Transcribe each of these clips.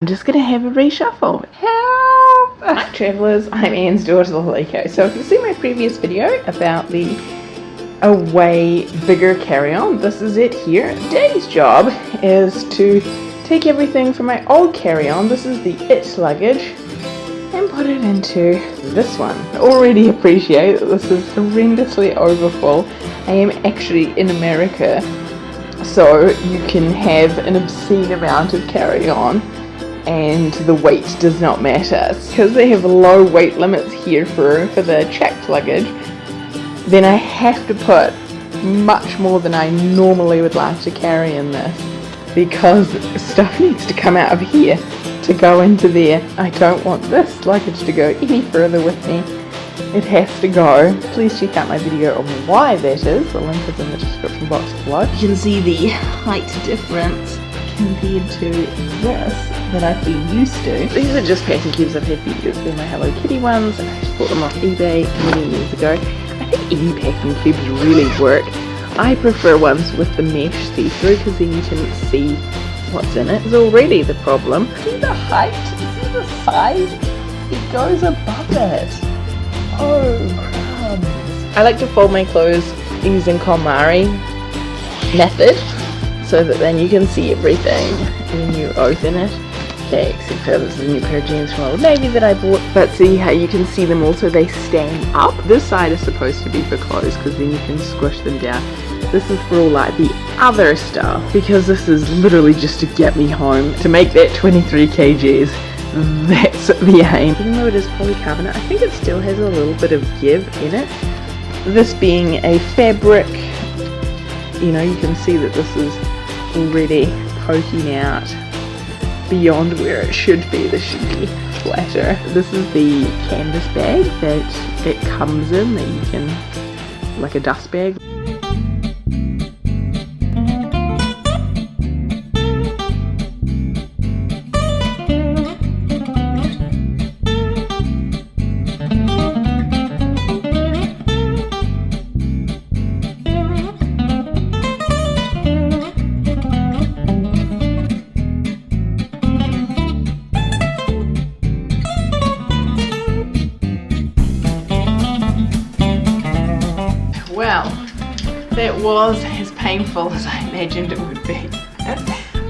I'm just gonna have a reshuffle. Help! Hi travellers, I'm Anne's daughter Liko. So if you see my previous video about the away bigger carry-on, this is it here. Today's job is to take everything from my old carry-on, this is the it luggage, and put it into this one. I already appreciate that this is horrendously overfull. I am actually in America, so you can have an obscene amount of carry-on and the weight does not matter. Because they have low weight limits here for, for the checked luggage, then I have to put much more than I normally would like to carry in this because stuff needs to come out of here to go into there. I don't want this luggage to go any further with me. It has to go. Please check out my video on why that is. The link is in the description box below. You can see the height difference compared to this that I've been used to. These are just packing cubes I've had for years. They're my Hello Kitty ones I just bought them off eBay many years ago. I think any packing cubes really work. I prefer ones with the mesh see-through because then you can see what's in it. it. Is already the problem. See the height? See the size? It goes above it. Oh, crumbs. I like to fold my clothes using KonMari method so that then you can see everything when you open it. Okay except for this is a new pair of jeans from Old Navy that I bought. But see how you can see them also they stand up. This side is supposed to be for clothes because then you can squish them down. This is for all like the other stuff because this is literally just to get me home to make that 23 kgs. That's the aim. Even though it is polycarbonate I think it still has a little bit of give in it. This being a fabric you know you can see that this is already poking out beyond where it should be. This should be flatter. This is the canvas bag that it comes in that you can, like a dust bag. That was as painful as I imagined it would be.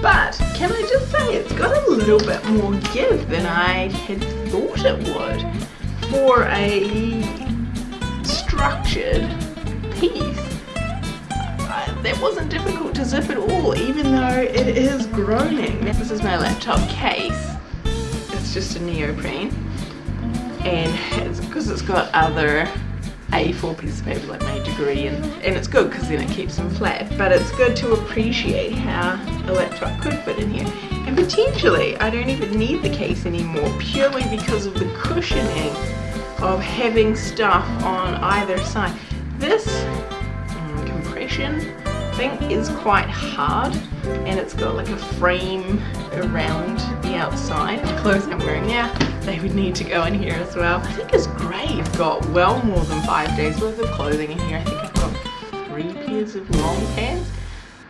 But can I just say it's got a little bit more give than I had thought it would for a structured piece. that wasn't difficult to zip at all even though it is groaning. This is my laptop case. It's just a neoprene and it's because it's got other a4 piece of paper like my degree and, and it's good because then it keeps them flat but it's good to appreciate how a laptop could fit in here. And potentially I don't even need the case anymore purely because of the cushioning of having stuff on either side. This um, compression thing is quite hard and it's got like a frame around the outside the clothes I'm wearing now they would need to go in here as well. I think it's great. I've got well more than five days worth of clothing in here. I think I've got three pairs of long pants.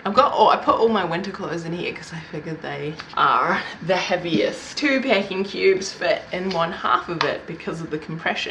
I've got, oh, I put all my winter clothes in here because I figured they are the heaviest. Two packing cubes fit in one half of it because of the compression.